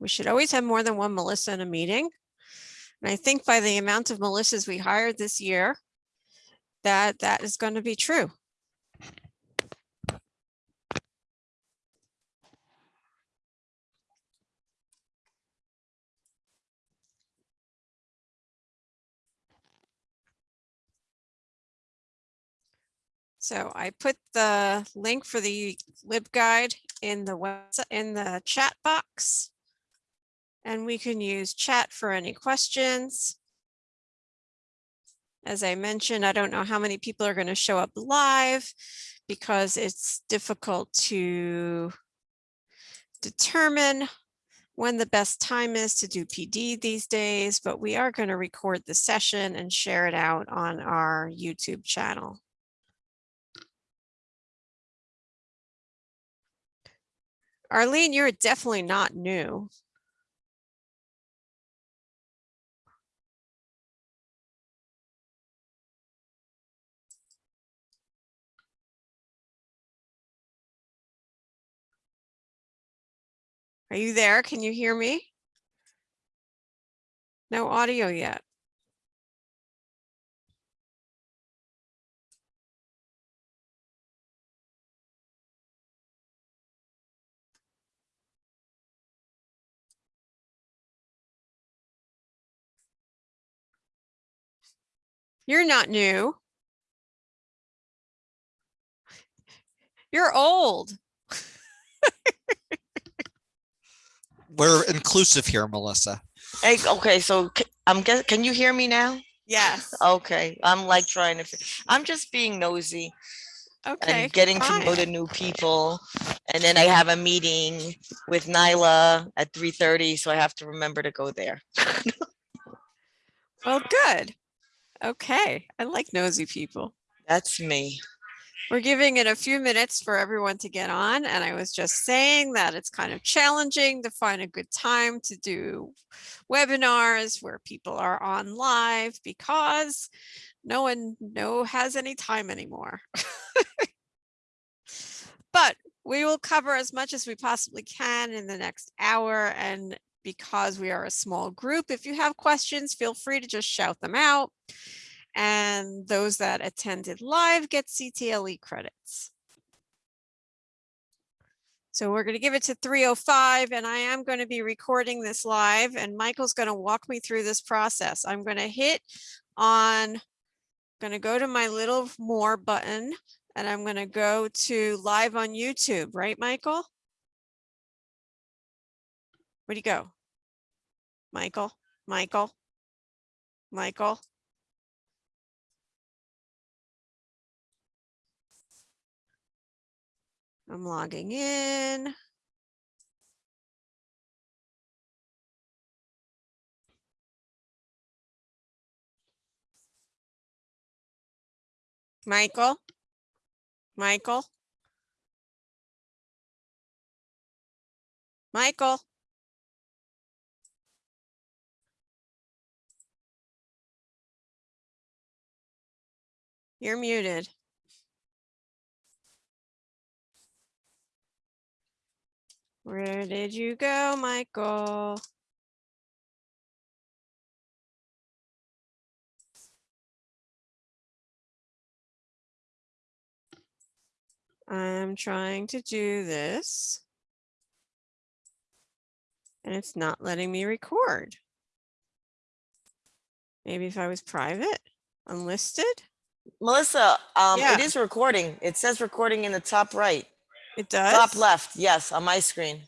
We should always have more than one Melissa in a meeting. And I think by the amount of Melissas we hired this year, that that is going to be true. So I put the link for the LibGuide in the web, in the chat box. And we can use chat for any questions. As I mentioned, I don't know how many people are going to show up live because it's difficult to determine when the best time is to do PD these days, but we are going to record the session and share it out on our YouTube channel. Arlene, you're definitely not new. Are you there? Can you hear me? No audio yet. You're not new. You're old. We're inclusive here, Melissa. Hey, okay, so c- I'm guess, can you hear me now? Yes. Okay, I'm like trying to, fi- I'm just being nosy Okay. and getting to know fine. the new people. And then I have a meeting with NYLA at three thirty, so I have to remember to go there. Well, good. Okay. I like nosy people. That's me. We're giving it a few minutes for everyone to get on. And I was just saying that it's kind of challenging to find a good time to do webinars where people are on live because no one no has any time anymore. But we will cover as much as we possibly can in the next hour. And because we are a small group, if you have questions, feel free to just shout them out. And those that attended live get CTLE credits. So we're going to give it to 305 and I am going to be recording this live and Michael's going to walk me through this process. I'm going to hit on, I'm going to go to my little more button and I'm going to go to live on YouTube, right, Michael? Where'd you go? Michael, Michael, Michael. I'm logging in. Michael, Michael. Michael. You're muted. Where did you go, Michael? I'm trying to do this. And it's not letting me record. Maybe if I was private, unlisted, Melissa, um, Yeah. it is recording. It says recording in the top right, it does. top left. Yes, on my screen.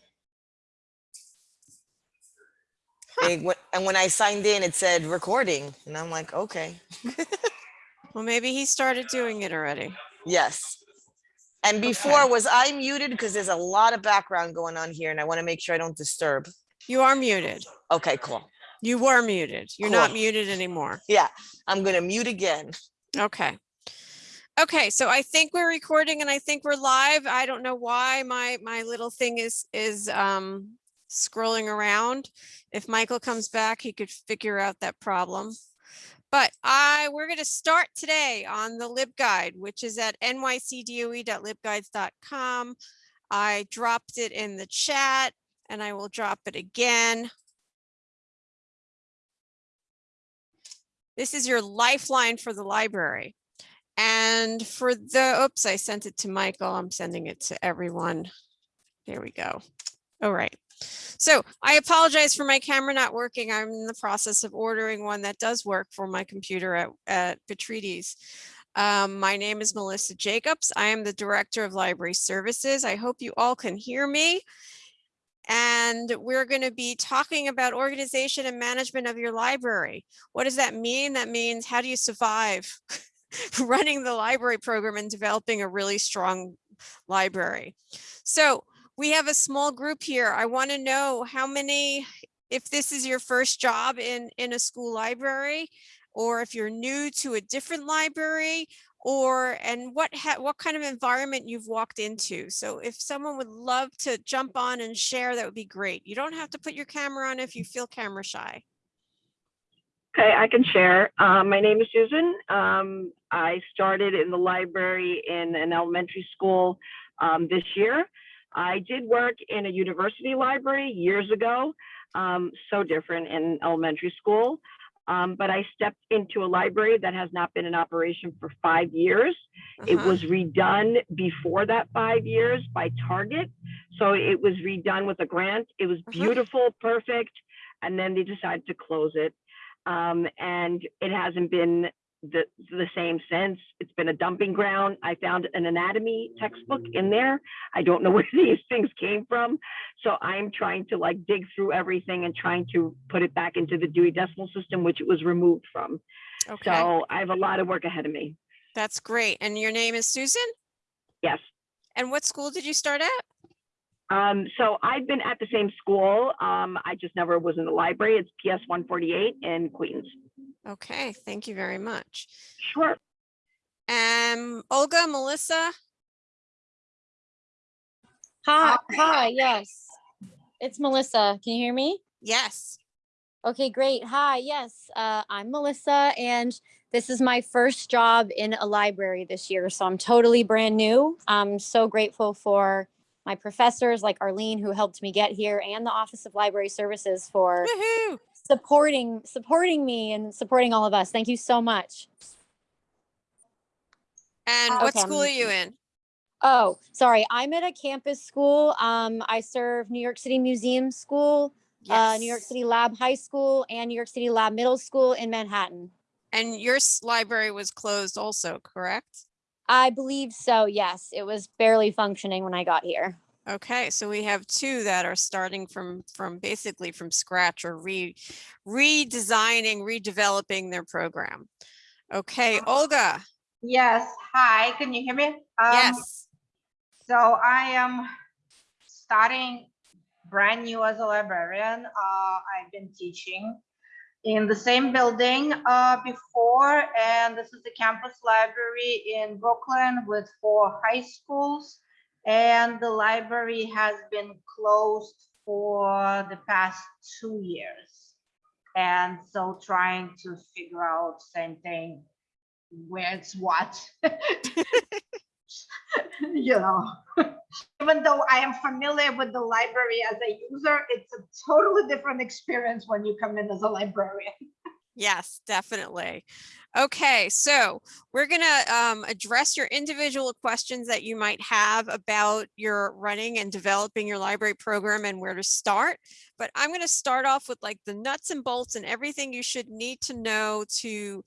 Huh. It And when I signed in, it said recording and I'm like, okay, Well, maybe he started doing it already. yes. And before, was I muted? Because there's a lot of background going on here and I want to make sure I don't disturb. You are muted. Okay, cool. You were muted. You're not muted anymore. Yeah, I'm gonna mute again. Okay. Okay, so I think we're recording and I think we're live. I don't know why my my little thing is is um scrolling around. If Michael comes back, he could figure out that problem. But I we're going to start today on the LibGuide, which is at nycdoe.libguides.com. I dropped it in the chat and I will drop it again. This is your lifeline for the library. And for the, oops, I sent it to Michael. I'm sending it to everyone. There we go. All right. So I apologize for my camera not working. I'm in the process of ordering one that does work for my computer at, at Petrides. Um, my name is Melissa Jacobs. I am the Director of Library Services. I hope you all can hear me. And we're going to be talking about organization and management of your library. What does that mean? That means how do you survive running the library program and developing a really strong library? So we have a small group here. I want to know how many, if this is your first job in, in a school library, or if you're new to a different library, or and what ha what kind of environment you've walked into. So if someone would love to jump on and share, that would be great. You don't have to put your camera on if you feel camera shy. Okay, I can share. Um, my name is Susan. Um, I started in the library in an elementary school um, this year. I did work in a university library years ago, um, so different in elementary school. Um, but I stepped into a library that has not been in operation for five years. It Uh-huh. was redone before that five years by Target. So it was redone with a grant. It was Uh-huh. beautiful, perfect. And then they decided to close it. Um, and it hasn't been the, the same since. It's been a dumping ground. I found an anatomy textbook in there. I don't know where these things came from. So I'm trying to like dig through everything and trying to put it back into the Dewey Decimal System, which it was removed from. Okay, So I have a lot of work ahead of me. that's great. And your name is Susan? Yes. And what school did you start at? Um, so I've been at the same school. Um, I just never was in the library. It's PS 148 in Queens. Okay, thank you very much. Sure. Um, Olga, Melissa, Hi, hi, yes. It's Melissa. Can you hear me? yes. Okay, great. Hi, yes. Uh, I'm Melissa, and this is my first job in a library this year. So I'm totally brand new. I'm so grateful for my professors like Arlene, who helped me get here, and the Office of Library Services for Woohoo! supporting supporting me and supporting all of us. Thank you so much. And Uh, what okay, I'm school are you in? Oh, sorry. I'm at a campus school. Um, I serve New York City Museum School, uh, New York City Lab High School and New York City Lab Middle School in Manhattan. And your library was closed also, correct? I believe so. Yes, it was barely functioning when I got here. Okay, so we have two that are starting from, from basically from scratch or re, redesigning, redeveloping their program. Okay, Olga, Yes, hi, can you hear me? Um, yes. So I am starting brand new as a librarian. Uh, I've been teaching in the same building uh, before, and this is the campus library in Brooklyn with four high schools. And the library has been closed for the past two years. And so trying to figure out same thing, where it's what. you know, even though I am familiar with the library as a user, it's a totally different experience when you come in as a librarian. Yes, definitely. Okay, so we're gonna um, address your individual questions that you might have about your running and developing your library program and where to start. But I'm gonna start off with like the nuts and bolts and everything you should need to know to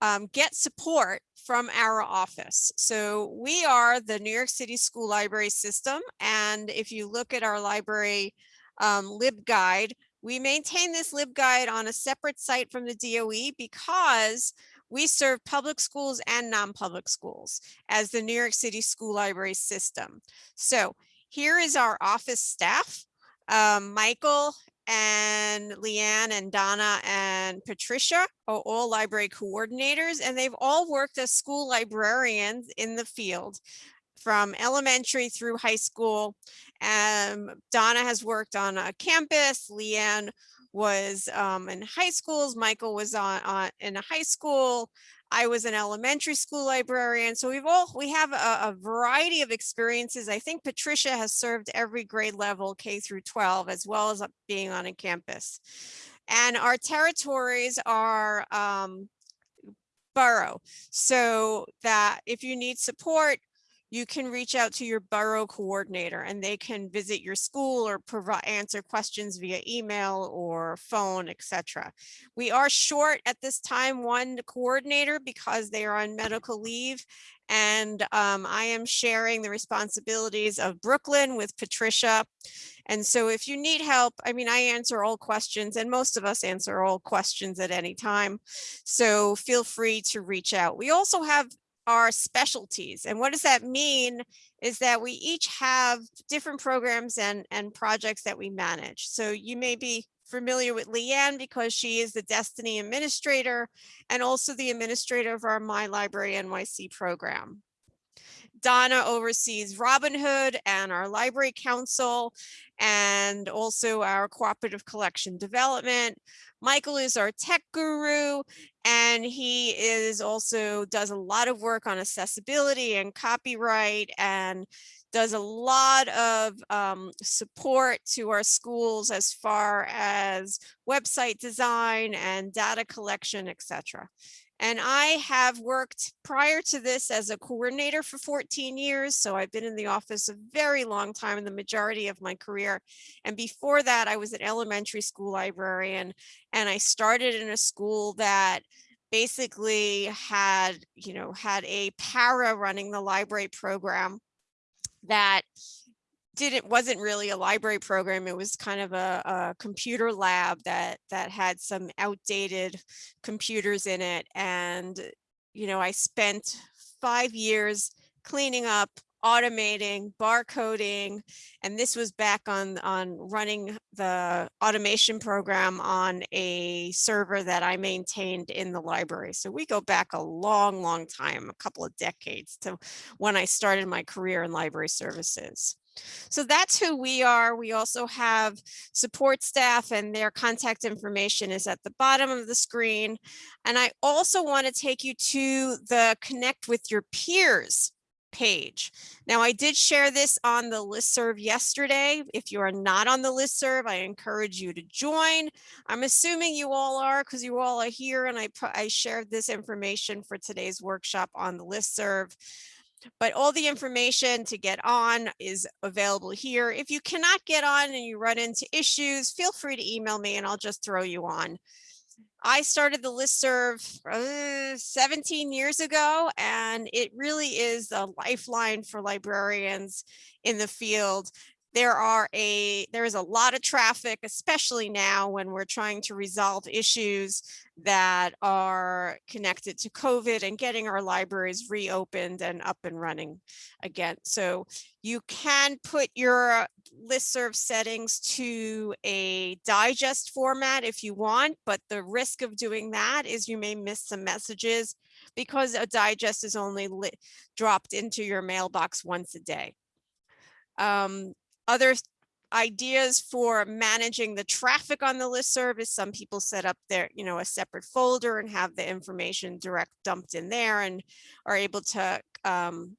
um, get support from our office. So we are the New York City School Library System. And if you look at our library um, LibGuide, we maintain this LibGuide on a separate site from the DOE because we serve public schools and non-public schools as the New York City School Library System. So here is our office staff, um, Michael and Leanne and Donna and Patricia are all library coordinators and they've all worked as school librarians in the field from elementary through high school. Um, Donna has worked on a campus, Leanne was um, in high schools, Michael was on, on in a high school, I was an elementary school librarian. So we've all, we have a, a variety of experiences. I think Patricia has served every grade level K through 12, as well as being on a campus. And our territories are um, borough. So that if you need support, you can reach out to your borough coordinator and they can visit your school or provide answer questions via email or phone, etc. We are short at this time one coordinator because they are on medical leave. And um, I am sharing the responsibilities of Brooklyn with Patricia. And so if you need help, I mean, I answer all questions and most of us answer all questions at any time. So feel free to reach out. We also have our specialties. And what does that mean is that we each have different programs and, and projects that we manage. So you may be familiar with Leanne because she is the Destiny Administrator and also the administrator of our My Library NYC program. Donna oversees Robin Hood and our Library Council and also our Cooperative Collection Development. Michael is our tech guru and he is also does a lot of work on accessibility and copyright and does a lot of um, support to our schools as far as website design and data collection, etc. And I have worked prior to this as a coordinator for 14 years. So I've been in the office a very long time in the majority of my career. And before that, I was an elementary school librarian and I started in a school that basically had, you know, had a para running the library program that didn't wasn't really a library program. It was kind of a, a, computer lab that that had some outdated computers in it. And, you know, I spent five years cleaning up, automating, barcoding, and this was back on on running the automation program on a server that I maintained in the library. So we go back a long, long time, a couple of decades to when I started my career in library services. So that's who we are. We also have support staff and their contact information is at the bottom of the screen. And I also want to take you to the connect with your peers page. Now I did share this on the listserv yesterday. If you are not on the listserv, I encourage you to join. I'm assuming you all are because you all are here and I, I shared this information for today's workshop on the listserv but all the information to get on is available here. If you cannot get on and you run into issues, feel free to email me and I'll just throw you on. I started the listserv uh, 17 years ago, and it really is a lifeline for librarians in the field there are a there is a lot of traffic, especially now when we're trying to resolve issues that are connected to COVID and getting our libraries reopened and up and running again. So you can put your listserv settings to a digest format if you want, but the risk of doing that is you may miss some messages because a digest is only dropped into your mailbox once a day. Um, other ideas for managing the traffic on the list service. Some people set up their, you know, a separate folder and have the information direct dumped in there and are able to um,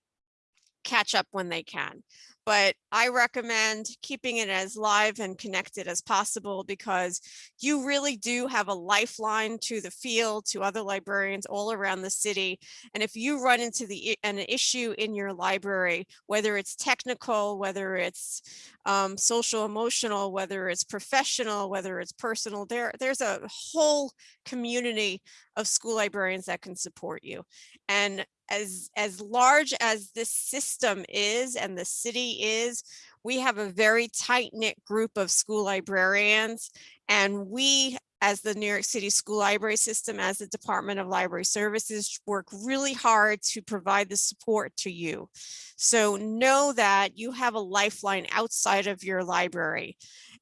catch up when they can but I recommend keeping it as live and connected as possible because you really do have a lifeline to the field, to other librarians all around the city. And if you run into the an issue in your library, whether it's technical, whether it's um, social emotional, whether it's professional, whether it's personal, there, there's a whole community of school librarians that can support you. And as as large as this system is and the city is, we have a very tight knit group of school librarians and we as the New York City School Library System, as the Department of Library Services, work really hard to provide the support to you. So know that you have a lifeline outside of your library.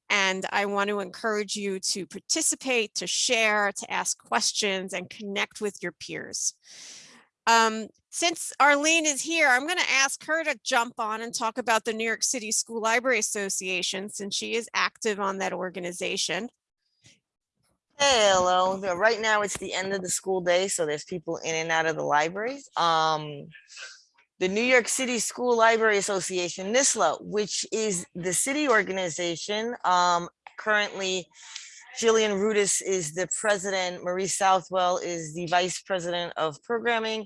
And I want to encourage you to participate, to share, to ask questions and connect with your peers. Um, since Arlene is here, I'm going to ask her to jump on and talk about the New York City School Library Association since she is active on that organization. Hey, Hello, right now it's the end of the school day, so there's people in and out of the libraries. Um, the New York City School Library Association, NISLA, which is the city organization, um, currently Jillian Rudis is the president, Marie Southwell is the vice president of programming.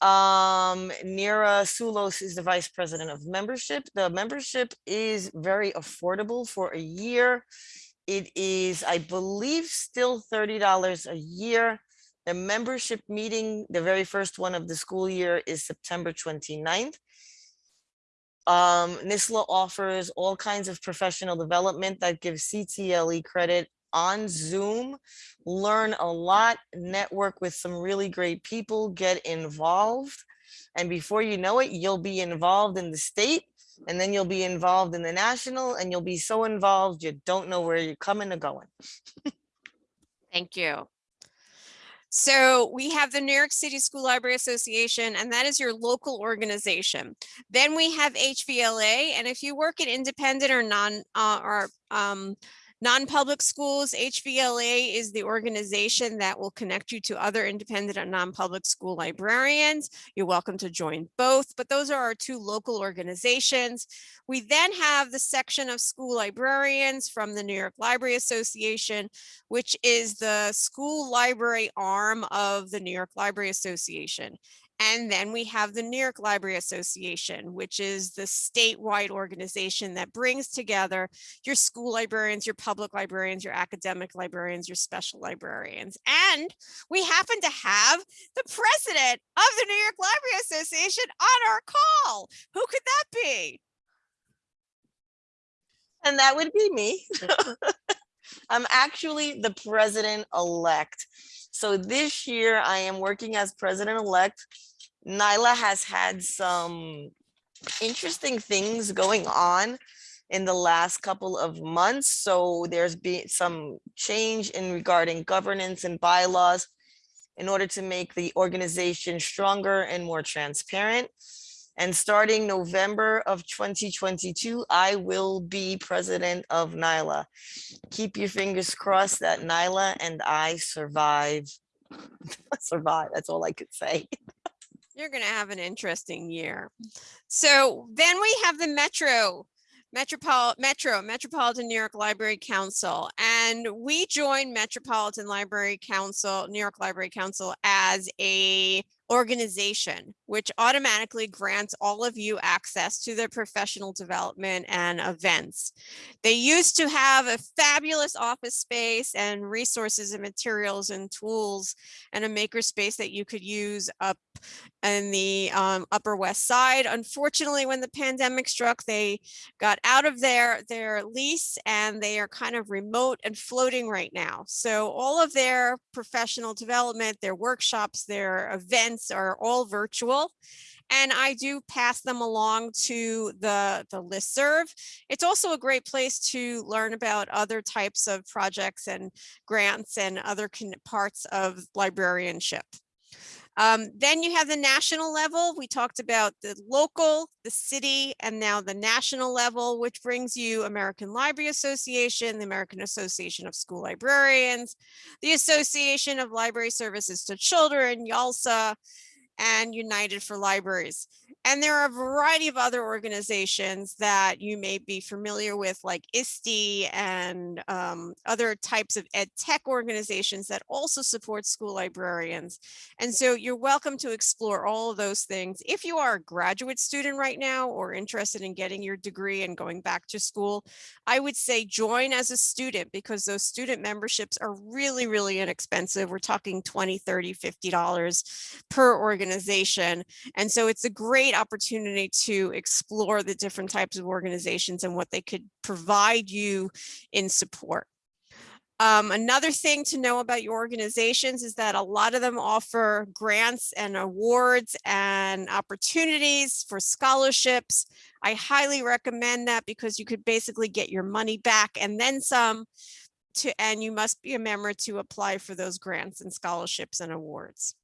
Um, Nira Sulos is the vice president of membership. The membership is very affordable for a year. It is, I believe, still thirty dollars a year. The membership meeting, the very first one of the school year is September 29th. Um, NISLA offers all kinds of professional development that gives CTLE credit on Zoom. Learn a lot, network with some really great people, get involved. And before you know it, you'll be involved in the state and then you'll be involved in the national and you'll be so involved, you don't know where you're coming or going. Thank you. So we have the New York City School Library Association, and that is your local organization. Then we have HVLA, and if you work in independent or non, uh, or, um, non-public schools, HVLA is the organization that will connect you to other independent and non-public school librarians. You're welcome to join both, but those are our two local organizations. We then have the section of school librarians from the New York Library Association, which is the school library arm of the New York Library Association. And then we have the New York Library Association, which is the statewide organization that brings together your school librarians, your public librarians, your academic librarians, your special librarians. And we happen to have the president of the New York Library Association on our call. Who could that be? And that would be me. I'm actually the president-elect. So this year I am working as president-elect. NYLA has had some interesting things going on in the last couple of months. So there's been some change in regarding governance and bylaws in order to make the organization stronger and more transparent. And starting November of 2022, I will be president of NYLA. Keep your fingers crossed that NYLA and I survive. Survive, that's all I could say. You're going to have an interesting year. So then we have the Metro, Metropol, Metro, Metropolitan New York Library Council. And we joined Metropolitan Library Council, New York Library Council as a organization, which automatically grants all of you access to their professional development and events. They used to have a fabulous office space and resources and materials and tools and a makerspace that you could use up in the um, Upper West Side. Unfortunately, when the pandemic struck, they got out of their, their lease and they are kind of remote and floating right now. So all of their professional development, their workshops, their events are all virtual. And I do pass them along to the, the listserv. It's also a great place to learn about other types of projects and grants and other parts of librarianship. Um, then you have the national level. We talked about the local, the city, and now the national level, which brings you American Library Association, the American Association of School Librarians, the Association of Library Services to Children, YALSA, and United for Libraries. And there are a variety of other organizations that you may be familiar with, like ISTE and um, other types of ed tech organizations that also support school librarians. And so you're welcome to explore all of those things. If you are a graduate student right now or interested in getting your degree and going back to school, I would say join as a student because those student memberships are really, really inexpensive. We're talking 20, 30, 50 dollars per organization. And so it's a great opportunity to explore the different types of organizations and what they could provide you in support. Um, another thing to know about your organizations is that a lot of them offer grants and awards and opportunities for scholarships. I highly recommend that because you could basically get your money back and then some to, and you must be a member to apply for those grants and scholarships and awards.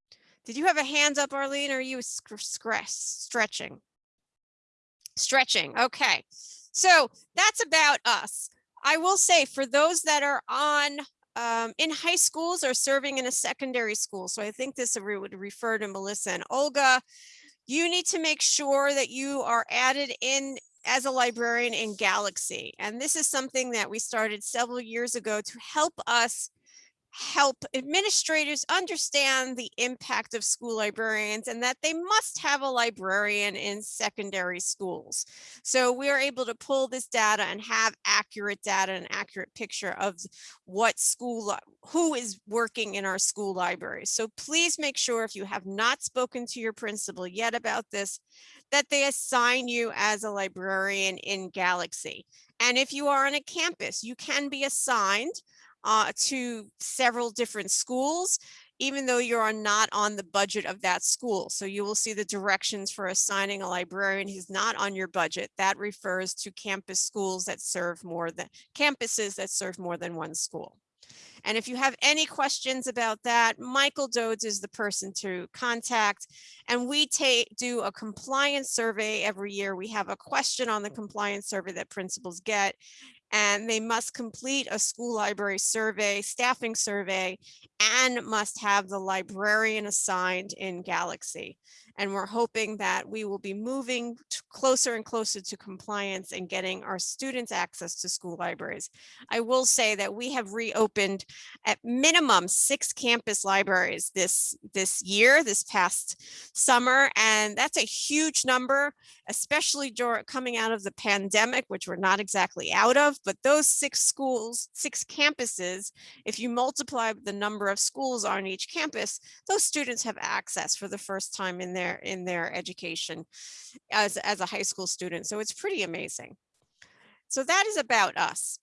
Did you have a hands up, Arlene, or are you stretching? Stretching, okay. So that's about us. I will say for those that are on um, in high schools or serving in a secondary school. So I think this would refer to Melissa and Olga. You need to make sure that you are added in as a librarian in Galaxy. And this is something that we started several years ago to help us help administrators understand the impact of school librarians and that they must have a librarian in secondary schools. So we are able to pull this data and have accurate data and accurate picture of what school, who is working in our school libraries. So please make sure if you have not spoken to your principal yet about this, that they assign you as a librarian in Galaxy. And if you are on a campus, you can be assigned uh, to several different schools, even though you are not on the budget of that school. So you will see the directions for assigning a librarian who's not on your budget. That refers to campus schools that serve more than campuses that serve more than one school. And if you have any questions about that, Michael Rhodes is the person to contact. And we take, do a compliance survey every year. We have a question on the compliance survey that principals get. And they must complete a school library survey, staffing survey, and must have the librarian assigned in Galaxy. And we're hoping that we will be moving closer and closer to compliance and getting our students access to school libraries. I will say that we have reopened at minimum six campus libraries this this year, this past summer, and that's a huge number, especially coming out of the pandemic, which we're not exactly out of. But those six schools, six campuses, if you multiply the number of schools on each campus, those students have access for the first time in their in their education as as a high school student. So it's pretty amazing. So that is about us.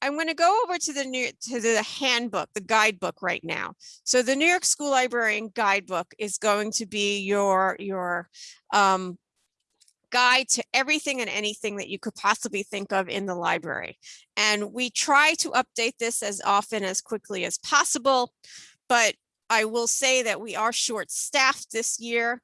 I'm going to go over to the new to the handbook, the guidebook right now. So the New York School Librarian Guidebook is going to be your your um, guide to everything and anything that you could possibly think of in the library. And we try to update this as often as quickly as possible, but I will say that we are short staffed this year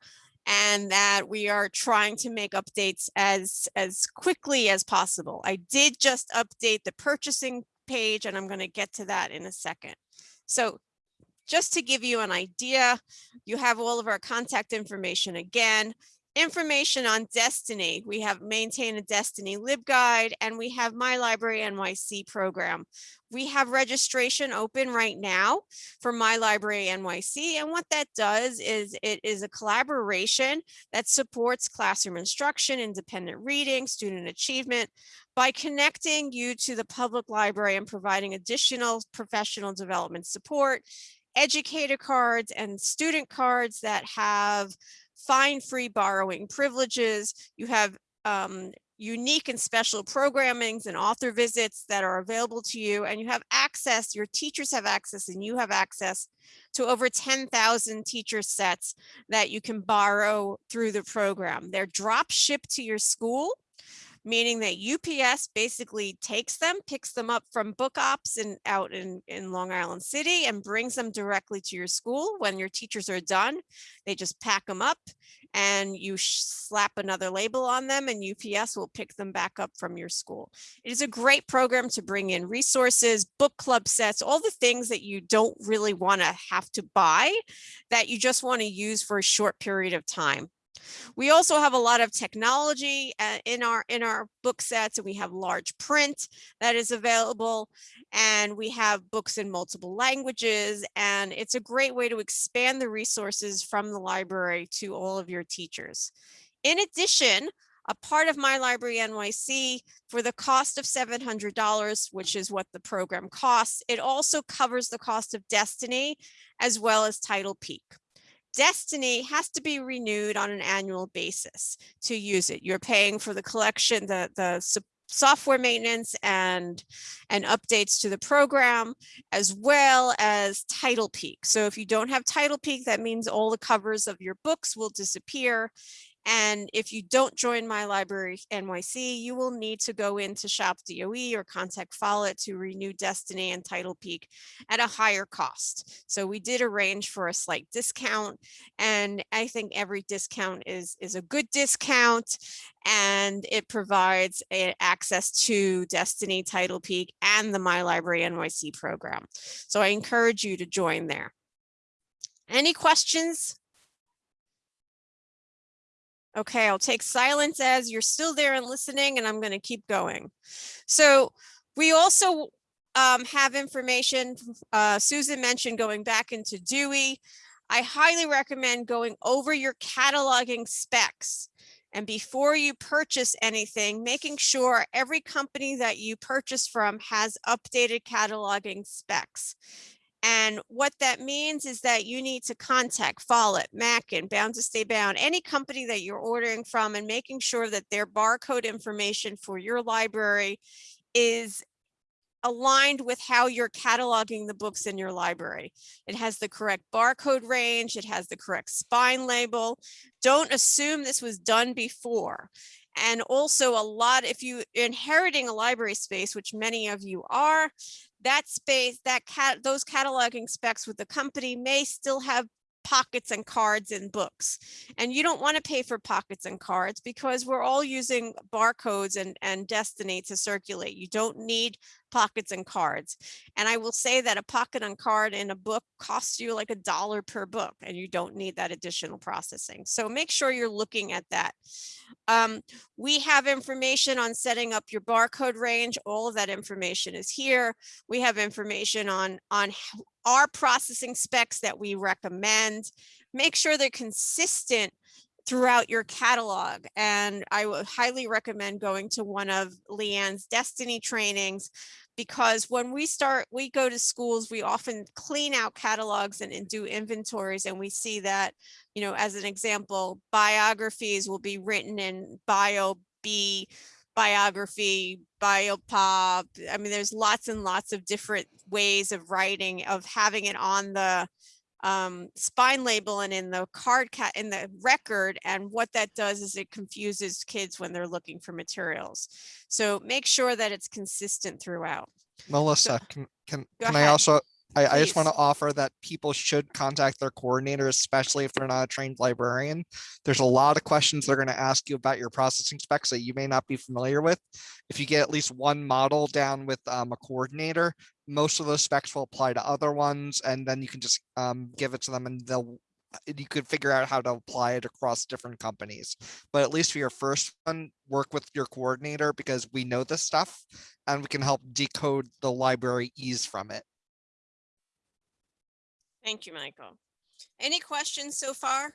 and that we are trying to make updates as as quickly as possible. I did just update the purchasing page and I'm going to get to that in a second. So just to give you an idea, you have all of our contact information again. Information on Destiny. We have maintained a Destiny LibGuide and we have My Library NYC program. We have registration open right now for My Library NYC. And what that does is it is a collaboration that supports classroom instruction, independent reading, student achievement by connecting you to the public library and providing additional professional development support, educator cards and student cards that have fine free borrowing privileges. You have um, unique and special programmings and author visits that are available to you and you have access, your teachers have access and you have access to over 10,000 teacher sets that you can borrow through the program. They're drop shipped to your school meaning that UPS basically takes them, picks them up from BookOps and out in, in Long Island City and brings them directly to your school. When your teachers are done, they just pack them up and you slap another label on them and UPS will pick them back up from your school. It is a great program to bring in resources, book club sets, all the things that you don't really want to have to buy that you just want to use for a short period of time. We also have a lot of technology uh, in our in our book sets and we have large print that is available and we have books in multiple languages and it's a great way to expand the resources from the library to all of your teachers. In addition, a part of My Library NYC for the cost of $700, which is what the program costs. It also covers the cost of Destiny as well as TitlePeek. Destiny has to be renewed on an annual basis to use it. You're paying for the collection, the, the software maintenance and, and updates to the program, as well as TitlePeek. So if you don't have TitlePeek, that means all the covers of your books will disappear And if you don't join My Library NYC, you will need to go into Shop DOE or contact Follett to renew Destiny and TitlePeek at a higher cost. So we did arrange for a slight discount and I think every discount is, is a good discount and it provides a- access to Destiny, TitlePeek and the My Library NYC program. So I encourage you to join there. Any questions? Okay, I'll take silence as you're still there and listening, and I'm going to keep going. So we also um, have information, uh, Susan mentioned going back into Dewey. I highly recommend going over your cataloging specs. And before you purchase anything, making sure every company that you purchase from has updated cataloging specs. And what that means is that you need to contact Follett, Mackin, Bound to Stay Bound, any company that you're ordering from and making sure that their barcode information for your library is aligned with how you're cataloging the books in your library. It has the correct barcode range, it has the correct spine label. Don't assume this was done before. And also a lot, if you inheriting a library space, which many of you are, that space, that cat, those cataloging specs with the company may still have pockets and cards and books. And you don't want to pay for pockets and cards because we're all using barcodes and, and Destiny to circulate. You don't need pockets and cards. And I will say that a pocket and card in a book costs you like a dollar per book and you don't need that additional processing. So make sure you're looking at that. Um, we have information on setting up your barcode range. All of that information is here. We have information on, on our processing specs that we recommend. Make sure they're consistent throughout your catalog. And I would highly recommend going to one of Leanne's Destiny trainings because when we start, we go to schools, we often clean out catalogs and, and do inventories and we see that, you know, as an example, biographies will be written in bio B biography, biopop. I mean, there's lots and lots of different ways of writing, of having it on the um, spine label and in the card cat in the record. And what that does is it confuses kids when they're looking for materials. So make sure that it's consistent throughout. Melissa, can, can, Go can I also, I, I just want to offer that people should contact their coordinator, especially if they're not a trained librarian. There's a lot of questions they're going to ask you about your processing specs that you may not be familiar with. If you get at least one model down with um, a coordinator, most of those specs will apply to other ones, and then you can just um, give it to them and they'll you could figure out how to apply it across different companies. But at least for your first one, work with your coordinator because we know this stuff and we can help decode the library ease from it. Thank you, Michael. Any questions so far?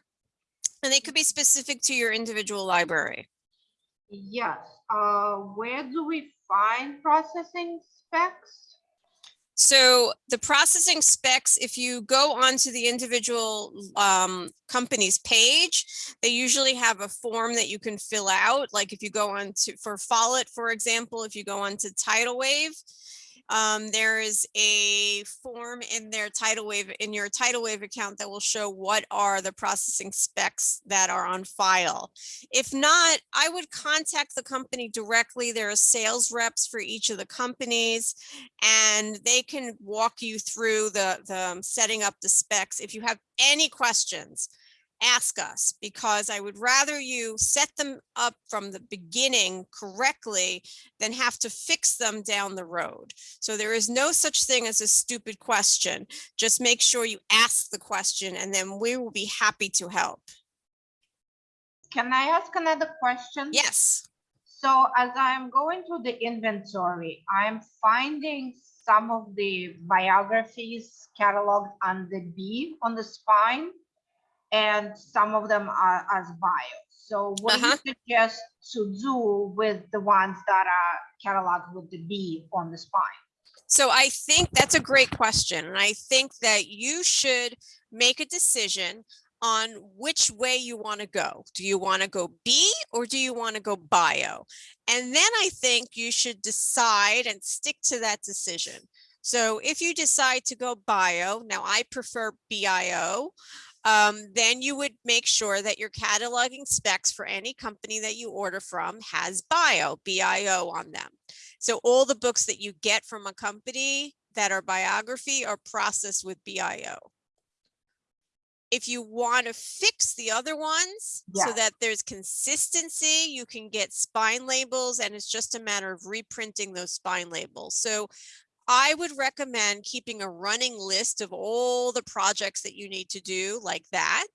And they could be specific to your individual library. Yes, uh, where do we find processing specs? So the processing specs, if you go onto the individual um, company's page, they usually have a form that you can fill out. Like if you go on to, for Follett, for example, if you go onto Titlewave, um, there is a form in their Titlewave, in your Titlewave account that will show what are the processing specs that are on file. If not, I would contact the company directly. There are sales reps for each of the companies and they can walk you through the, the um, setting up the specs. If you have any questions, ask us because I would rather you set them up from the beginning correctly than have to fix them down the road. So there is no such thing as a stupid question. Just make sure you ask the question and then we will be happy to help. Can I ask another question? Yes. So as I'm going through the inventory, I'm finding some of the biographies cataloged under B on the spine. And some of them are as bio. So what do you Uh-huh. suggest to do with the ones that are cataloged with the B on the spine? So I think that's a great question. And I think that you should make a decision on which way you want to go. Do you want to go B or do you want to go bio? And then I think you should decide and stick to that decision. So if you decide to go bio, now I prefer BIO. Um, then you would make sure that your cataloging specs for any company that you order from has bio, BIO on them. So all the books that you get from a company that are biography are processed with BIO. If you want to fix the other ones so that there's consistency, you can get spine labels and it's just a matter of reprinting those spine labels. So I would recommend keeping a running list of all the projects that you need to do like that.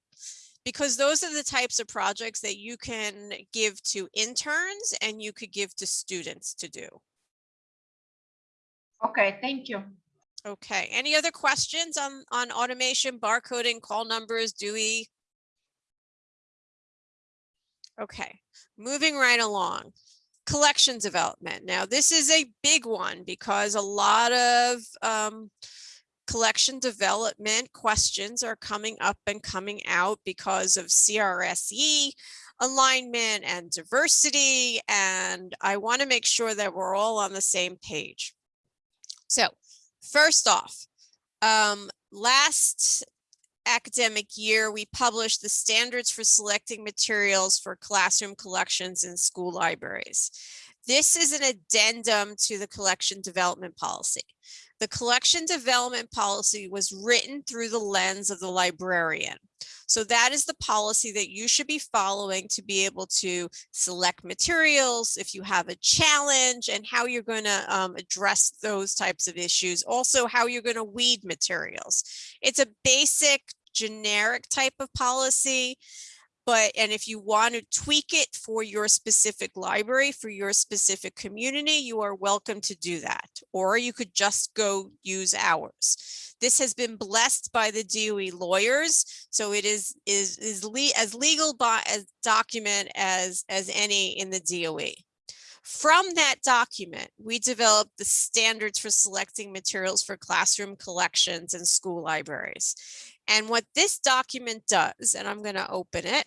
Because those are the types of projects that you can give to interns and you could give to students to do. Okay, thank you. Okay, any other questions on, on automation, barcoding, call numbers, Dewey? Okay, moving right along. Collection development. Now, this is a big one because a lot of um, collection development questions are coming up and coming out because of CRSE alignment and diversity. And I want to make sure that we're all on the same page. So first off, um, last academic year, we published the standards for selecting materials for classroom collections in school libraries. This is an addendum to the collection development policy. The collection development policy was written through the lens of the librarian. So that is the policy that you should be following to be able to select materials, if you have a challenge and how you're going to um, address those types of issues. Also how you're going to weed materials. It's a basic generic type of policy. But, and if you want to tweak it for your specific library, for your specific community, you are welcome to do that. Or you could just go use ours. This has been blessed by the DOE lawyers, so it is is is le as legal by as document as as any in the DOE. From that document, we developed the standards for selecting materials for classroom collections and school libraries. And what this document does, and I'm going to open it.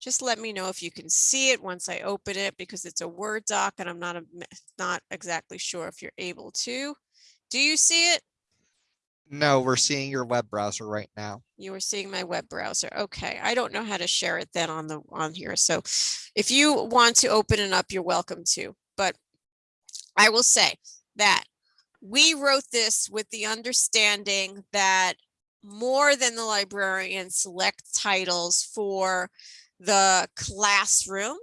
Just let me know if you can see it once I open it because it's a Word doc and I'm not a, not exactly sure if you're able to. Do you see it? No, we're seeing your web browser right now. You were seeing my web browser. Okay, I don't know how to share it then on the on here. So if you want to open it up, you're welcome to. But I will say that we wrote this with the understanding that more than the librarian select titles for the classroom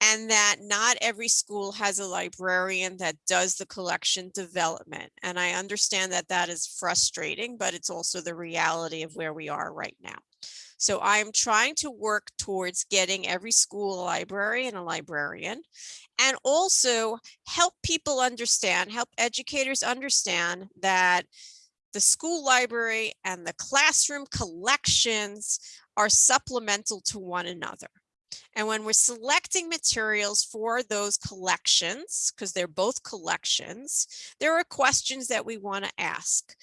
and that not every school has a librarian that does the collection development. And I understand that that is frustrating, but it's also the reality of where we are right now. So I'm trying to work towards getting every school a library and a librarian and also help people understand, help educators understand that the school library and the classroom collections are supplemental to one another. And when we're selecting materials for those collections, because they're both collections, there are questions that we want to ask.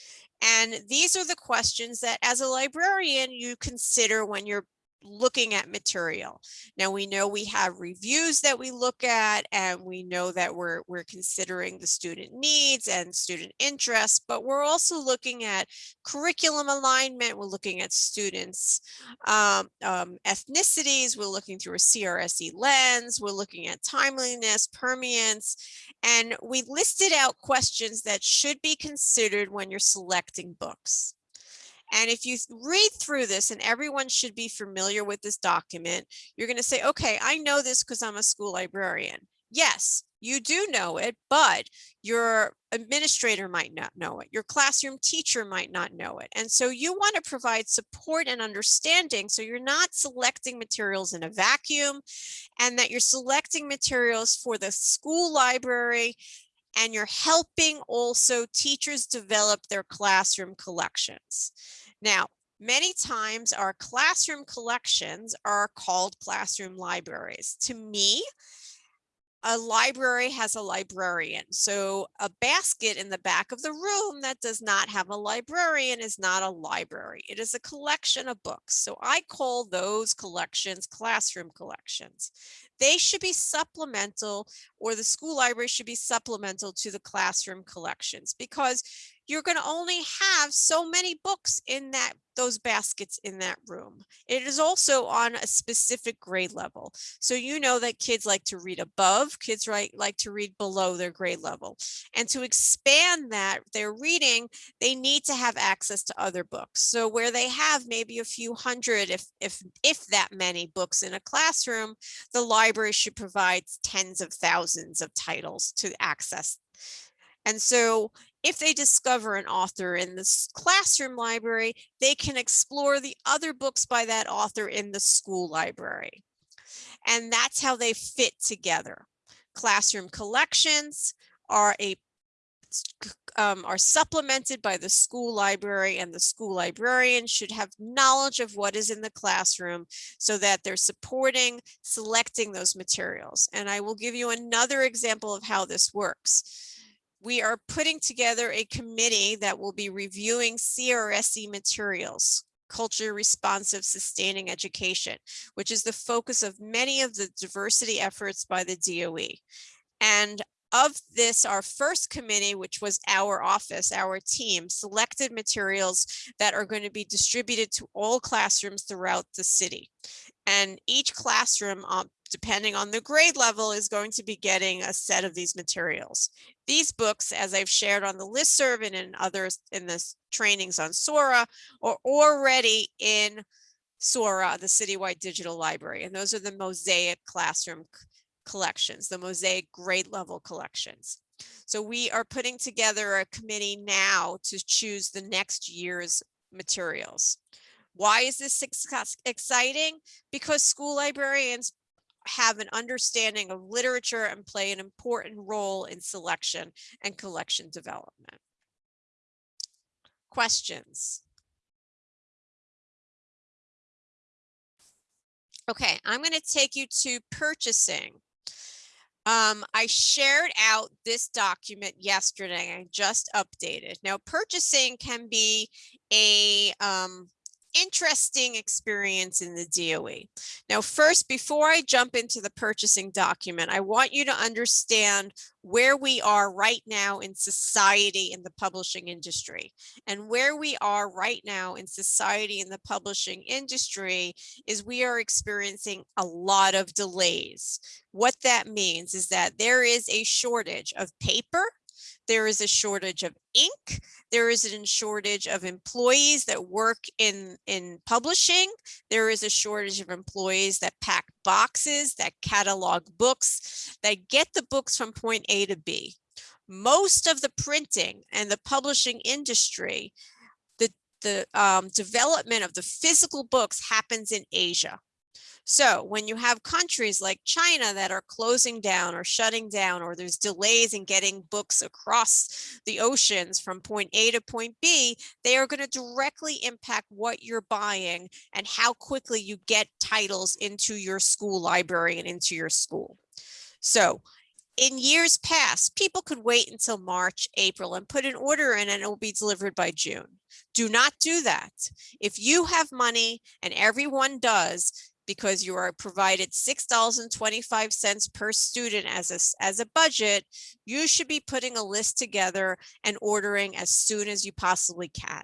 And these are the questions that as a librarian, you consider when you're looking at material. Now we know we have reviews that we look at and we know that we're we're considering the student needs and student interests, but we're also looking at curriculum alignment. We're looking at students um, um, ethnicities. We're looking through a CRSE lens. We're looking at timeliness, permeance, and we listed out questions that should be considered when you're selecting books. And if you read through this, and everyone should be familiar with this document, you're going to say, okay, I know this because I'm a school librarian. Yes, you do know it, but your administrator might not know it. Your classroom teacher might not know it. And so you want to provide support and understanding so you're not selecting materials in a vacuum and that you're selecting materials for the school library and you're helping also teachers develop their classroom collections. Now, many times our classroom collections are called classroom libraries. To me, a library has a librarian. So a basket in the back of the room that does not have a librarian is not a library. It is a collection of books. So I call those collections classroom collections. They should be supplemental or the school library should be supplemental to the classroom collections because you're going to only have so many books in that those baskets in that room. It is also on a specific grade level. So you know that kids like to read above, kids right, like to read below their grade level. And to expand that, their reading, they need to have access to other books. So where they have maybe a few hundred, if, if, if that many books in a classroom, the library should provide tens of thousands of titles to access. And so if they discover an author in this classroom library, they can explore the other books by that author in the school library. And that's how they fit together. Classroom collections are a um, are supplemented by the school library and the school librarian should have knowledge of what is in the classroom so that they're supporting selecting those materials. And I will give you another example of how this works we are putting together a committee that will be reviewing CRSE materials, culture responsive sustaining education, which is the focus of many of the diversity efforts by the DOE. And of this, our first committee, which was our office, our team, selected materials that are going to be distributed to all classrooms throughout the city. And each classroom, um, depending on the grade level, is going to be getting a set of these materials. These books, as I've shared on the listserv and in others in the trainings on Sora, are already in Sora, the citywide digital library. And those are the Mosaic classroom collections, the Mosaic grade level collections. So we are putting together a committee now to choose the next year's materials. Why is this exciting? Because school librarians have an understanding of literature and play an important role in selection and collection development. Questions? Okay, I'm going to take you to purchasing. Um, I shared out this document yesterday. I just updated. Now, purchasing can be a um, interesting experience in the DOE. Now, first, before I jump into the purchasing document, I want you to understand where we are right now in society in the publishing industry. And where we are right now in society in the publishing industry is we are experiencing a lot of delays. What that means is that there is a shortage of paper, there is a shortage of ink. There is a shortage of employees that work in, in publishing. There is a shortage of employees that pack boxes, that catalog books, that get the books from point A to B. Most of the printing and the publishing industry, the, the um, development of the physical books happens in Asia. So when you have countries like China that are closing down or shutting down, or there's delays in getting books across the oceans from point A to point B, they are going to directly impact what you're buying and how quickly you get titles into your school library and into your school. So in years past, people could wait until March, April and put an order in and it will be delivered by June. Do not do that. If you have money and everyone does, because you are provided $6.25 per student as a, as a budget, you should be putting a list together and ordering as soon as you possibly can.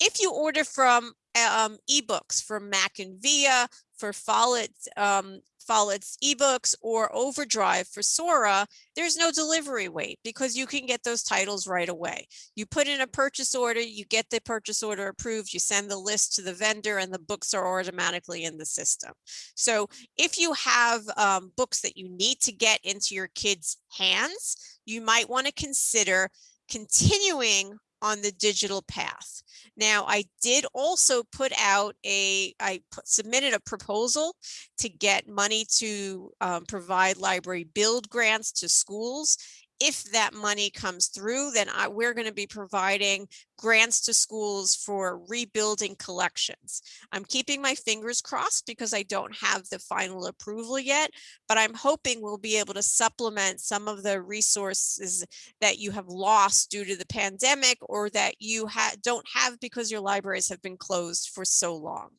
If you order from um, ebooks from MackinVIA, for Follett um, Follett's ebooks or Overdrive for Sora, there's no delivery wait because you can get those titles right away. You put in a purchase order, you get the purchase order approved, you send the list to the vendor and the books are automatically in the system. So if you have um, books that you need to get into your kids' hands, you might want to consider continuing on the digital path. Now, I did also put out a, I put, submitted a proposal to get money to um, provide library build grants to schools if that money comes through, then I, we're going to be providing grants to schools for rebuilding collections. I'm keeping my fingers crossed because I don't have the final approval yet, but I'm hoping we'll be able to supplement some of the resources that you have lost due to the pandemic or that you ha don't have because your libraries have been closed for so long.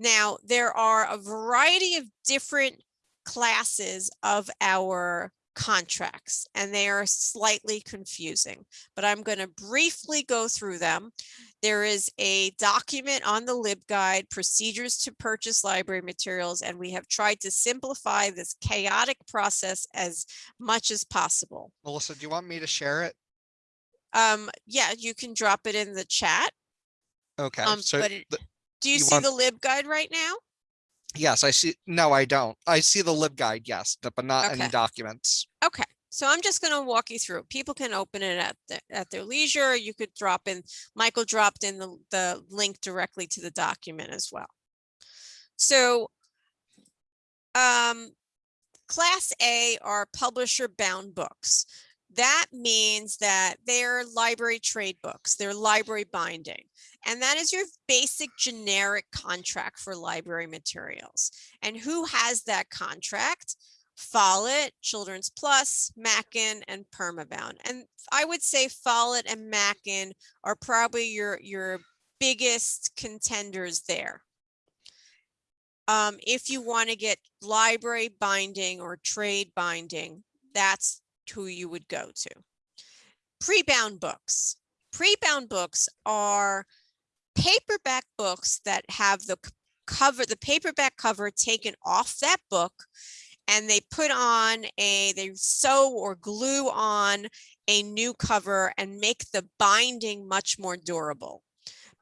Now, there are a variety of different classes of our contracts and they are slightly confusing, but I'm going to briefly go through them. There is a document on the LibGuide, procedures to purchase library materials, and we have tried to simplify this chaotic process as much as possible. Melissa, do you want me to share it? Um, yeah, you can drop it in the chat. Okay, Um, so but it- Do you You see want- the LibGuide right now? Yes, I see. No, I don't. I see the LibGuide, yes, but not any documents. Okay, so I'm just gonna walk you through. People can open it at the, at their leisure. You could drop in, Michael dropped in the, the link directly to the document as well. So um, Class A are publisher bound books. That means that they're library trade books, they're library binding. And that is your basic generic contract for library materials. And who has that contract? Follett, Children's Plus, Mackin, and Permabound. And I would say Follett and Mackin are probably your, your biggest contenders there. Um, if you want to get library binding or trade binding, that's who you would go to. Pre-bound books. Pre-bound books are paperback books that have the cover, the paperback cover taken off that book and they put on a, they sew or glue on a new cover and make the binding much more durable.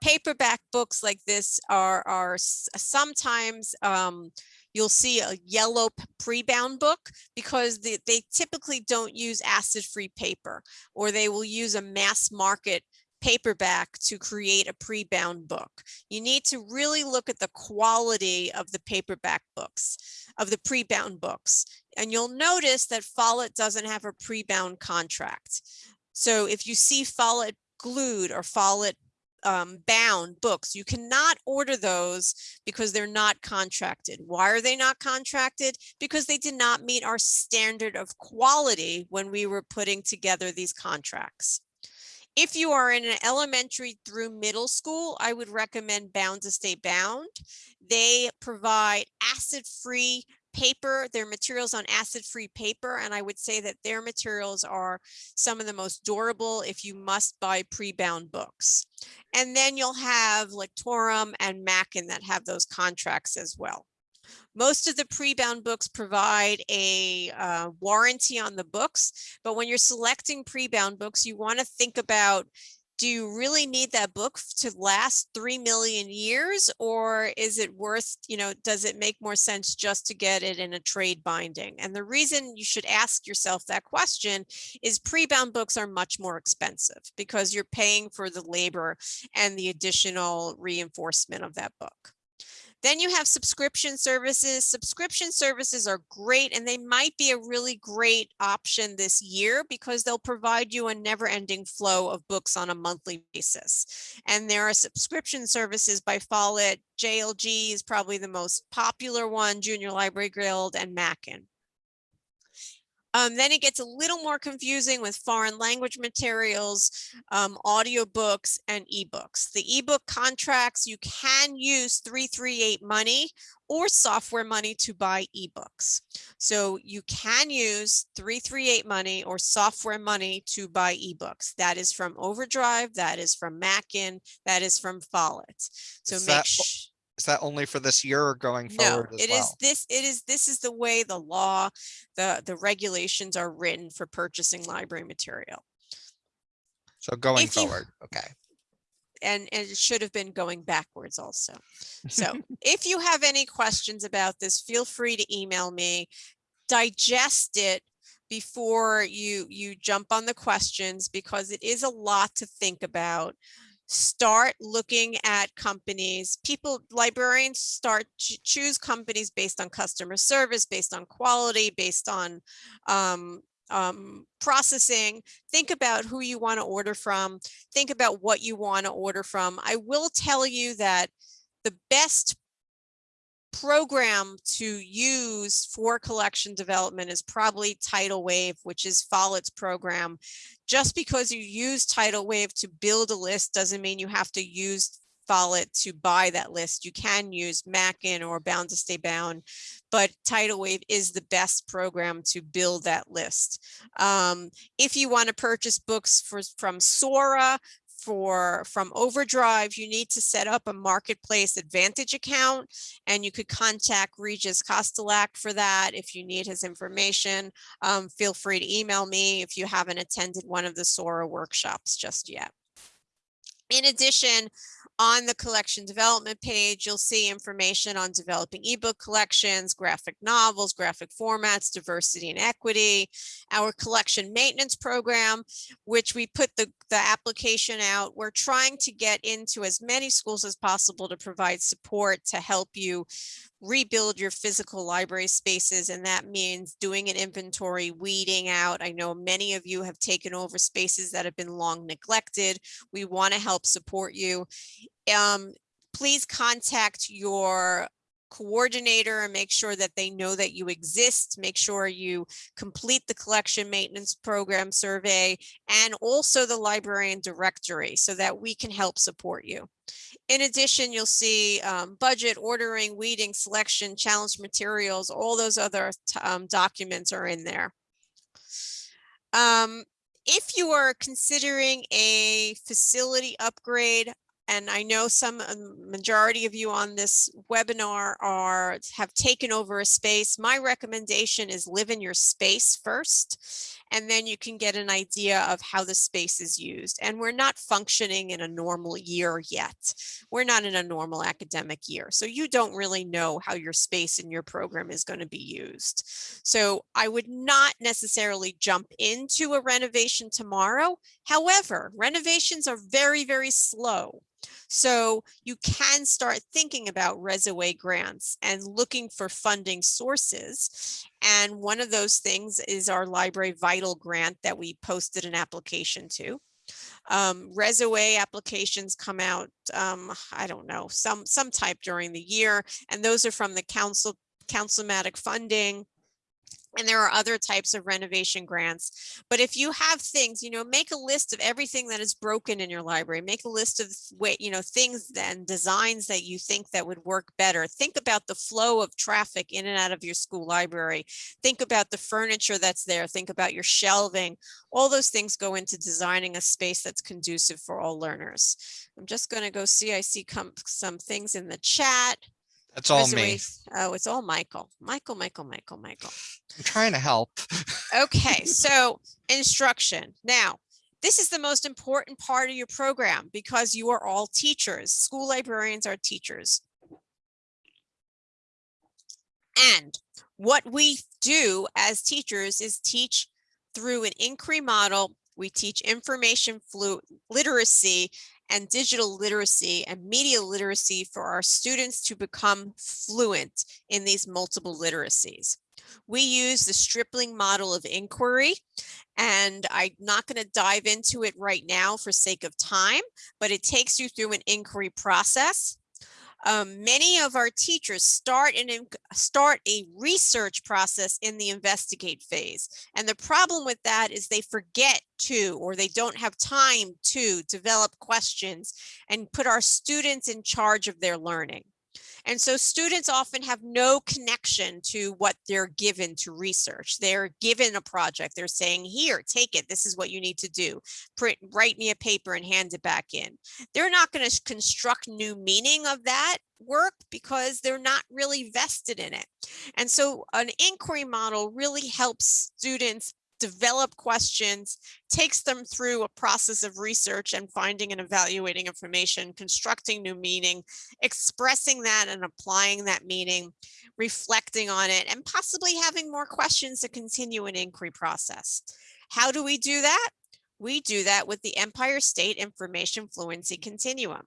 Paperback books like this are, are sometimes, um, you'll see a yellow pre-bound book because they, they typically don't use acid-free paper or they will use a mass market paperback to create a pre-bound book. You need to really look at the quality of the paperback books, of the pre-bound books. And you'll notice that Follett doesn't have a pre-bound contract. So if you see Follett glued or Follett um, bound books, you cannot order those because they're not contracted. Why are they not contracted? Because they did not meet our standard of quality when we were putting together these contracts. If you are in an elementary through middle school, I would recommend Bound to Stay Bound. They provide acid-free paper, their materials on acid-free paper, and I would say that their materials are some of the most durable if you must buy pre-bound books. And then you'll have Lectorum and Mackin that have those contracts as well. Most of the pre-bound books provide a uh, warranty on the books, but when you're selecting pre-bound books, you want to think about do you really need that book to last 3 million years or is it worth, you know, does it make more sense just to get it in a trade binding? And the reason you should ask yourself that question is pre-bound books are much more expensive because you're paying for the labor and the additional reinforcement of that book. Then you have subscription services. Subscription services are great and they might be a really great option this year because they'll provide you a never ending flow of books on a monthly basis. And there are subscription services by Follett. JLG is probably the most popular one, Junior Library Guild and Mackin. Um, then it gets a little more confusing with foreign language materials, um, audiobooks and ebooks. The ebook contracts, you can use 338 money or software money to buy ebooks. So you can use 338 money or software money to buy ebooks. That is from Overdrive, that is from Mackin, that is from Follett. So Is make sure. Is that only for this year or going No, forward as it is well? this, it is, this is the way the law, the, the regulations are written for purchasing library material. So going if you- forward, okay. And, and it should have been going backwards also. So if you have any questions about this, feel free to email me. Digest it before you, you jump on the questions because it is a lot to think about. Start looking at companies. People, librarians start ch- choose companies based on customer service, based on quality, based on um, um, processing. Think about who you want to order from. Think about what you want to order from. I will tell you that the best program to use for collection development is probably Titlewave, which is Follett's program. Just because you use Titlewave to build a list doesn't mean you have to use follett to buy that list. You can use Mackin or Bound to Stay Bound, but Titlewave is the best program to build that list. Um, if you want to purchase books for, from Sora, for from Overdrive, you need to set up a Marketplace Advantage account and you could contact Regis Kostelak for that if you need his information. Um, feel free to email me if you haven't attended one of the Sora workshops just yet. In addition, on the collection development page, you'll see information on developing ebook collections, graphic novels, graphic formats, diversity and equity, our collection maintenance program, which we put the, the application out. We're trying to get into as many schools as possible to provide support to help you rebuild your physical library spaces and that means doing an inventory weeding out. I know many of you have taken over spaces that have been long neglected. We want to help support you um, please contact your coordinator and make sure that they know that you exist. Make sure you complete the collection maintenance program survey and also the librarian directory so that we can help support you. In addition, you'll see um, budget, ordering, weeding, selection, challenge materials, all those other um, documents are in there. Um, if you are considering a facility upgrade, and I know some um, majority of you on this webinar are have taken over a space. My recommendation is live in your space first, and then you can get an idea of how the space is used. And we're not functioning in a normal year yet. We're not in a normal academic year. So you don't really know how your space in your program is going to be used. So I would not necessarily jump into a renovation tomorrow. However, renovations are very, very slow. So you can start thinking about Reso A grants and looking for funding sources. And one of those things is our Library Vital grant that we posted an application to. Um, Reso A applications come out, um, I don't know, some, some type during the year, and those are from the council, councilmatic funding and there are other types of renovation grants. But if you have things, you know, make a list of everything that is broken in your library. Make a list of way, you know, things and designs that you think that would work better. Think about the flow of traffic in and out of your school library. Think about the furniture that's there. Think about your shelving. All those things go into designing a space that's conducive for all learners. I'm just going to go see, I see some things in the chat. That's all me. Oh, it's all Michael. Michael, Michael, Michael, Michael. I'm trying to help. Okay, so instruction. Now, this is the most important part of your program because you are all teachers. School librarians are teachers. And what we do as teachers is teach through an inquiry model. We teach information flu literacy and digital literacy and media literacy for our students to become fluent in these multiple literacies. We use the Stripling model of inquiry, and I'm not going to dive into it right now for sake of time, but it takes you through an inquiry process. Um, many of our teachers start and start a research process in the investigate phase. And the problem with that is they forget to, or they don't have time to develop questions and put our students in charge of their learning. And so students often have no connection to what they're given to research. They're given a project. They're saying, here, take it. This is what you need to do. Print, write me a paper and hand it back in. They're not going to construct new meaning of that work because they're not really vested in it. And so an inquiry model really helps students develop questions, takes them through a process of research and finding and evaluating information, constructing new meaning, expressing that and applying that meaning, reflecting on it, and possibly having more questions to continue an inquiry process. How do we do that? We do that with the Empire State Information Fluency Continuum.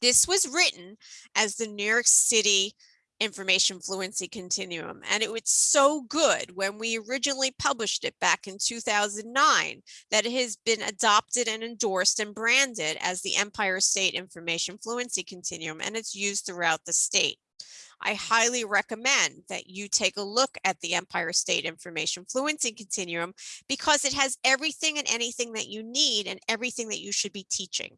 This was written as the New York City information fluency continuum. And it was so good when we originally published it back in 2009 that it has been adopted and endorsed and branded as the Empire State Information Fluency Continuum, and it's used throughout the state. I highly recommend that you take a look at the Empire State Information Fluency Continuum because it has everything and anything that you need and everything that you should be teaching.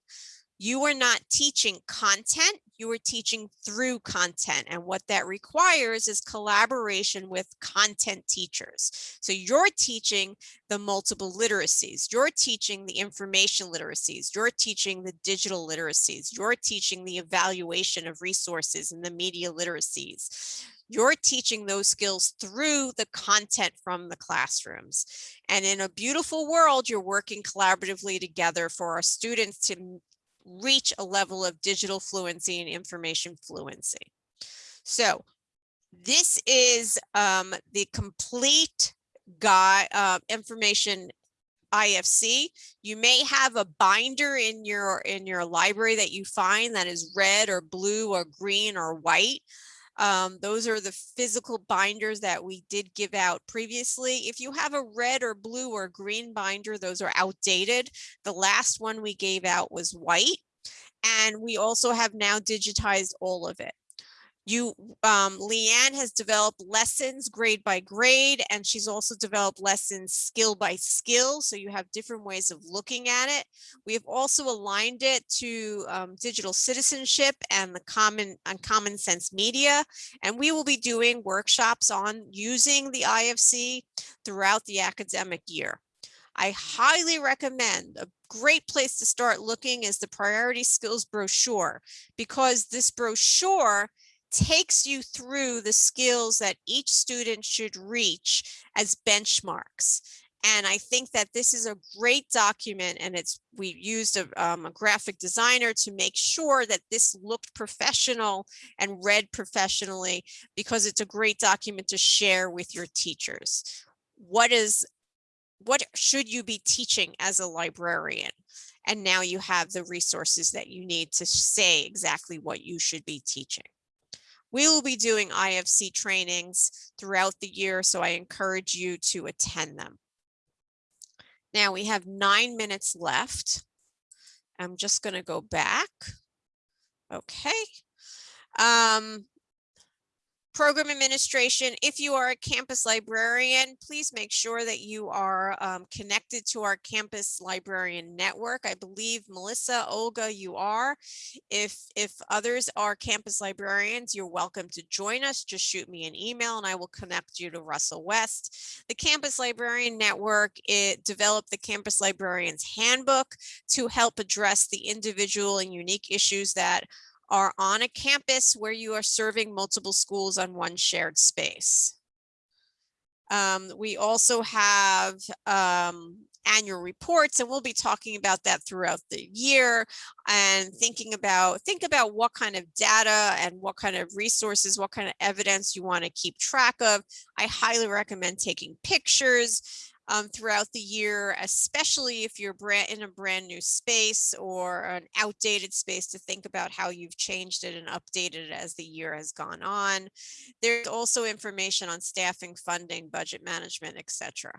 You are not teaching content, you are teaching through content. And what that requires is collaboration with content teachers. So you're teaching the multiple literacies, you're teaching the information literacies, you're teaching the digital literacies, you're teaching the evaluation of resources and the media literacies. You're teaching those skills through the content from the classrooms. And in a beautiful world, you're working collaboratively together for our students to reach a level of digital fluency and information fluency. So this is um, the complete guide, uh, information IFC. You may have a binder in your in your library that you find that is red or blue or green or white. Um, those are the physical binders that we did give out previously. If you have a red or blue or green binder, those are outdated. The last one we gave out was white. And we also have now digitized all of it. You, um, Leanne has developed lessons grade by grade, and she's also developed lessons skill by skill. So you have different ways of looking at it. We have also aligned it to um, digital citizenship and the common and common sense media. And we will be doing workshops on using the IFC throughout the academic year. I highly recommend a great place to start looking is the priority skills brochure because this brochure takes you through the skills that each student should reach as benchmarks. And I think that this is a great document and it's, we used a, um, a graphic designer to make sure that this looked professional and read professionally because it's a great document to share with your teachers. What is, what should you be teaching as a librarian? And now you have the resources that you need to say exactly what you should be teaching. We will be doing IFC trainings throughout the year, so I encourage you to attend them. Now we have nine minutes left. I'm just going to go back. Okay. Um, program administration, if you are a campus librarian, please make sure that you are um, connected to our campus librarian network. I believe Melissa, Olga, you are. If, if others are campus librarians, you're welcome to join us. Just shoot me an email and I will connect you to Russell West. The Campus Librarian Network, it developed the Campus Librarian's Handbook to help address the individual and unique issues that are on a campus where you are serving multiple schools on one shared space. Um, we also have um, annual reports and we'll be talking about that throughout the year and thinking about think about what kind of data and what kind of resources what kind of evidence you want to keep track of i highly recommend taking pictures um, throughout the year, especially if you're brand in a brand new space or an outdated space to think about how you've changed it and updated it as the year has gone on. There's also information on staffing, funding, budget management, etc.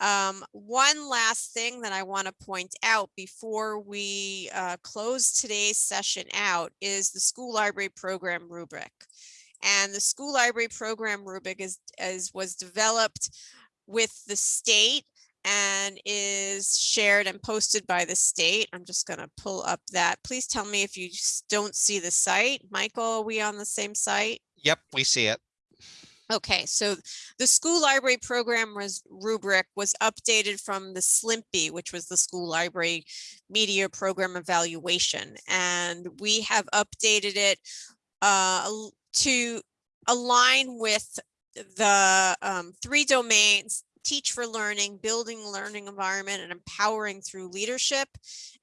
Um, one last thing that I want to point out before we uh, close today's session out is the school library program rubric. And the school library program rubric is, is was developed with the state and is shared and posted by the state. I'm just going to pull up that. Please tell me if you don't see the site. Michael, are we on the same site? Yep, we see it. Okay, so the school library program was rubric was updated from the SLMPE, which was the school library media program evaluation. And we have updated it uh, to align with the um, three domains teach for learning, building learning environment, and empowering through leadership.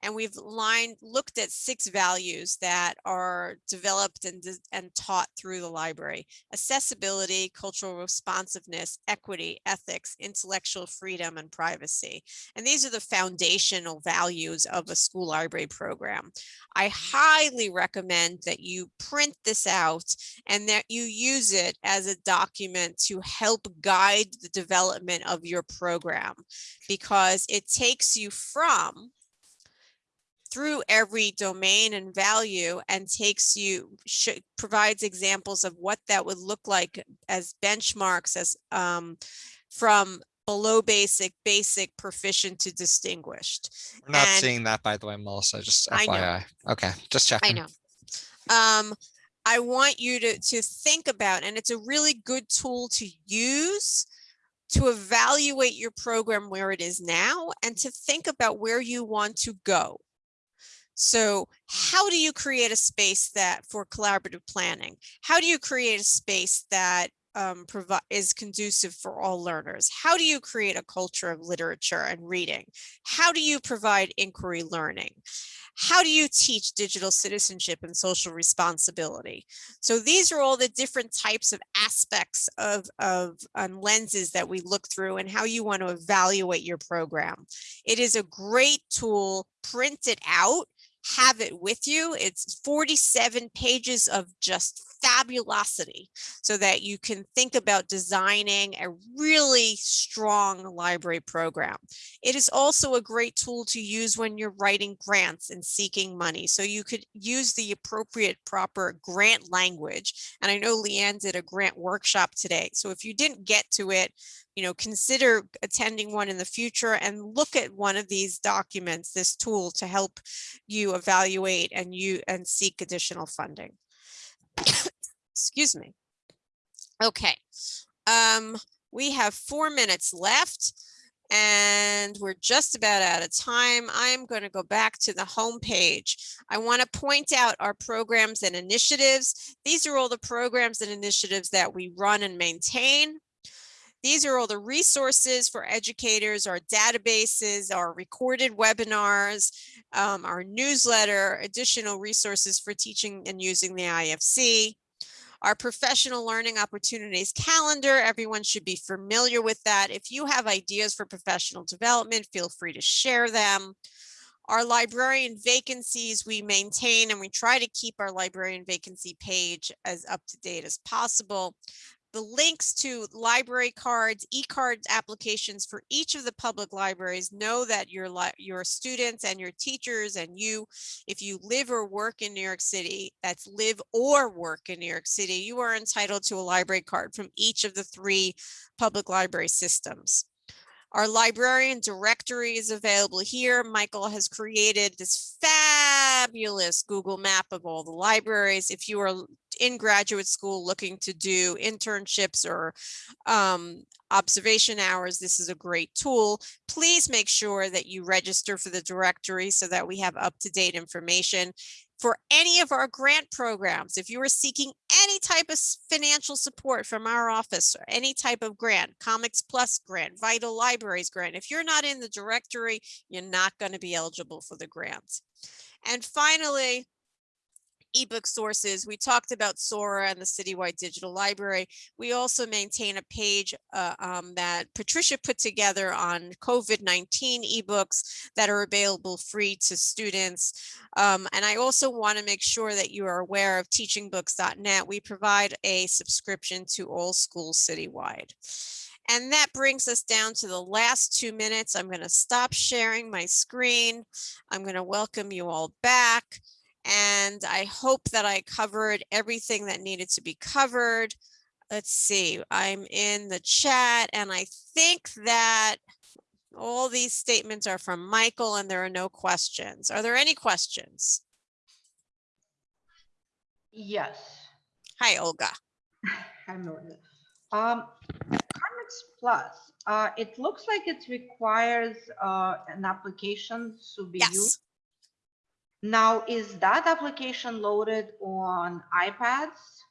And we've lined, looked at six values that are developed and, and taught through the library. Accessibility, cultural responsiveness, equity, ethics, intellectual freedom, and privacy. And these are the foundational values of a school library program. I highly recommend that you print this out and that you use it as a document to help guide the development of your program because it takes you from through every domain and value and takes you provides examples of what that would look like as benchmarks as um, from below basic, basic, proficient to distinguished. We're not And- seeing that, by the way, Melissa, just. FYI. Okay, just checking. I know. Um, I want you to, to think about, and it's a really good tool to use to evaluate your program where it is now and to think about where you want to go. So how do you create a space that for collaborative planning? How do you create a space that um, is conducive for all learners? How do you create a culture of literature and reading? How do you provide inquiry learning? How do you teach digital citizenship and social responsibility? So these are all the different types of aspects of, of um, lenses that we look through and how you want to evaluate your program. It is a great tool, print it out, have it with you. It's 47 pages of just fabulosity so that you can think about designing a really strong library program. It is also a great tool to use when you're writing grants and seeking money. So you could use the appropriate proper grant language. And I know Leanne did a grant workshop today. So if you didn't get to it, you know, consider attending one in the future and look at one of these documents, this tool to help you evaluate and you and seek additional funding. Excuse me. Okay, um, we have four minutes left and we're just about out of time. I'm going to go back to the home page. I want to point out our programs and initiatives. These are all the programs and initiatives that we run and maintain. These are all the resources for educators, our databases, our recorded webinars, um, our newsletter, additional resources for teaching and using the IFC. Our professional learning opportunities calendar, everyone should be familiar with that. If you have ideas for professional development, feel free to share them. Our librarian vacancies we maintain and we try to keep our librarian vacancy page as up to date as possible the links to library cards, e-cards applications for each of the public libraries know that your your students and your teachers and you, if you live or work in New York City, that's live or work in New York City, you are entitled to a library card from each of the three public library systems. Our librarian directory is available here. Michael has created this fabulous Google map of all the libraries. If you are in graduate school looking to do internships or um, observation hours, this is a great tool. Please make sure that you register for the directory so that we have up-to-date information. For any of our grant programs, if you are seeking any type of financial support from our office or any type of grant, Comics Plus grant, Vital Libraries grant, if you're not in the directory, you're not going to be eligible for the grants. And finally, ebook sources. We talked about Sora and the Citywide Digital Library. We also maintain a page uh, um, that Patricia put together on COVID-19 ebooks that are available free to students. Um, and I also want to make sure that you are aware of teachingbooks.net. We provide a subscription to all schools citywide. And that brings us down to the last two minutes. I'm going to stop sharing my screen. I'm going to welcome you all back. And I hope that I covered everything that needed to be covered. Let's see, I'm in the chat and I think that all these statements are from Michael and there are no questions. Are there any questions? Yes. Hi, Olga. Hi, Melinda. Um, Comics Plus, uh, it looks like it requires, uh, an application to be used. Yes. Now, is that application loaded on iPads?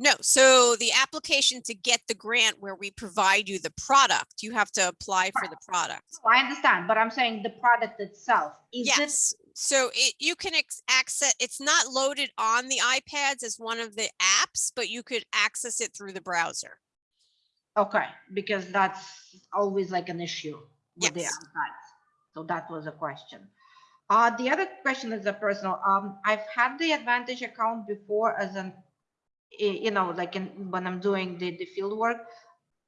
No, so the application to get the grant where we provide you the product, you have to apply for the product. Oh, I understand, but I'm saying the product itself, is it? Yes, so it, you can access, it's not loaded on the iPads as one of the apps, but you could access it through the browser. Okay, because that's always like an issue with the iPads. So that was a question. Uh, the other question is a personal, um, I've had the Advantage account before as an, you know, like in, when I'm doing the, the field work.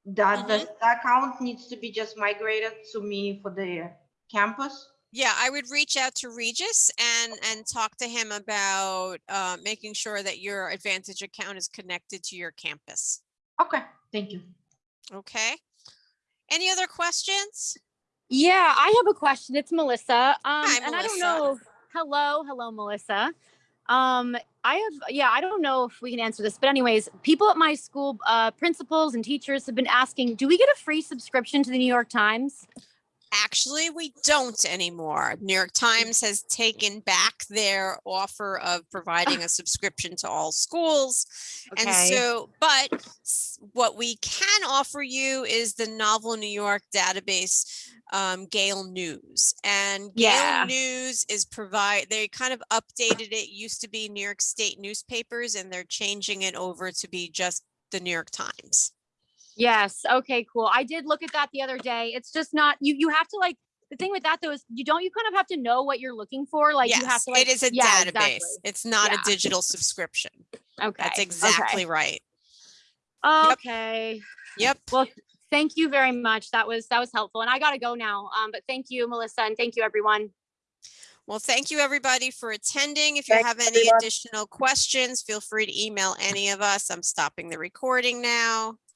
That the the account needs to be just migrated to me for the campus? Yeah, I would reach out to Regis and, and talk to him about, uh, making sure that your Advantage account is connected to your campus. Okay, thank you. Okay? Any other questions? Yeah, I have a question. It's Melissa. Um, Hi, and I don't Melissa. know. Hello, hello, Melissa. Um, I have, yeah, I don't know if we can answer this, but anyways, people at my school, uh, principals and teachers have been asking, do we get a free subscription to the New York Times? Actually, we don't anymore. New York Times has taken back their offer of providing a subscription to all schools. And so, but what we can offer you is the Novel New York database, um, Gale News. And Yeah. Gale News is provide, they kind of updated it, used to be New York State newspapers, and they're changing it over to be just the New York Times. Yes. Okay, cool. I did look at that the other day. It's just not, you, you have to like, the thing with that though is you don't, you kind of have to know what you're looking for. Like you have to like. it is a yeah, database. exactly. It's not a digital subscription. Okay. That's okay. exactly right. Okay. Yep. Well, thank you very much. That was, that was helpful. And I gotta go now. Um, but thank you, Melissa, and thank you, everyone. Well, thank you, everybody, for attending. If you Thanks, have any everyone. additional questions, feel free to email any of us. I'm stopping the recording now.